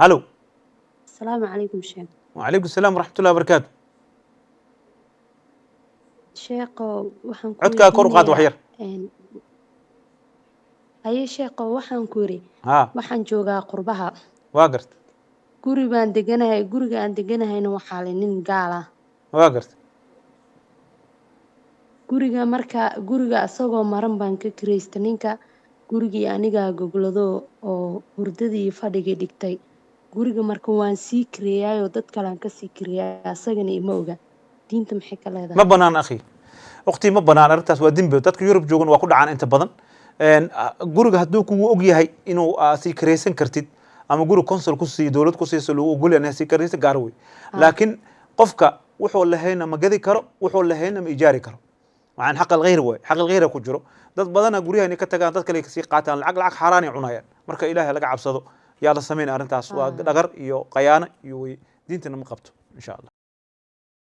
halow asalaamu calaykum sheekh wacalaykum asalaam waraxmatullahi wabarakaatu sheekho waxaan ku codkaa kor qaad wax yar. haye sheekho waxaan ku haa waxaan joogaa qurbaha. Waa garta. Guri baan deganahay guriga aan deganahayna waxaa le nin gaal ah. Waa garta. Guriga marka guriga asagoo maran baan ka kiraysta ninka. Gurigii anigaa goglado oo hurdadii fadhigii dhigtay guriga marka waan sii kireeyaayoo dad kalean ka sii kireeyaay asagana ima oga. Diinta maxay ka leedahay? Ma banaan akhi. Waqti ma banaan arrintaas waa dembi dadka yurub joogan waa ku dhacaan inta badan. Ah, guriga hadduu kugu og yahay inuu ah, sii karaysan kartid ama guri consul ku siiyo dowlad ku siiso lagu ogol yahay sii karaysan gaar wey laakiin qofka wuxuu lahayna ma gadi karo wuxuu lahayna ma ijaari karo. Waxaan xaq alghayr waay xaq alghayra ku jiro. Dad badana guryaha inay ka tagaan dad kale ka sii qaataan lacag lacag xaaraan ay cunayaan. Marka ilaahay laga cabsado yaa la samayn arrintaas waa dhagar iyo qayaano iyo wey diintana ma qabto insha allah